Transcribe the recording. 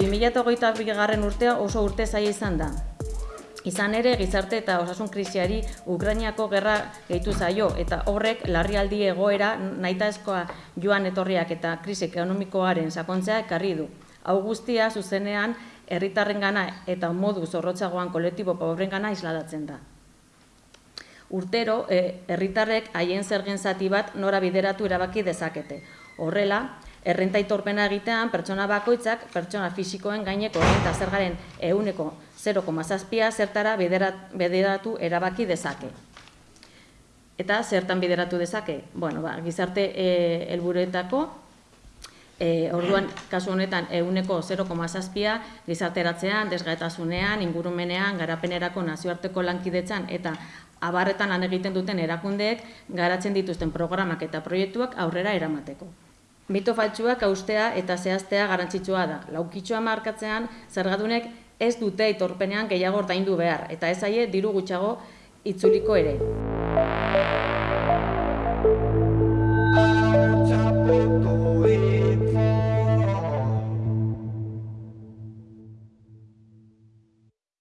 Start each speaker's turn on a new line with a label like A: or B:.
A: 2008 bigarren urtea oso urte zaila izan da. Izan ere, gizarte eta osasun krisiari Ukrainiako gerra gehitu zaio eta horrek larrialdi egoera nahitaezkoa joan etorriak eta krisi ekonomikoaren sakontzea ekarri du. Hau guztia zuzenean herritarrengana eta modu zorrotzagoan kolektibo pobrengana isladatzen da. Urtero, eh, herritarrek haien zergen zati bat nora bideratu erabaki dezakete. Horrela, errenta itorpena egitean pertsona bakoitzak pertsona fisikoen gaineko errenta zergaren euneko 0,zazpia zertara bideratu erabaki dezake. Eta zertan bideratu dezake? Bueno, ba, gizarte e, helburuetako e, orduan, kasu honetan, euneko 0,zazpia gizarteratzean, desgaetasunean, ingurumenean, garapenerako nazioarteko lankidetzan eta abarretan lan egiten duten erakundeek garatzen dituzten programak eta proiektuak aurrera eramateko. Mito faltsuak austea eta zehaztea garantzitsua da. Laukitxoa markatzean, zergadunek ez dute itorpenean gehiago ordaindu behar, eta ez aie diru gutxago itzuliko ere. Txapeko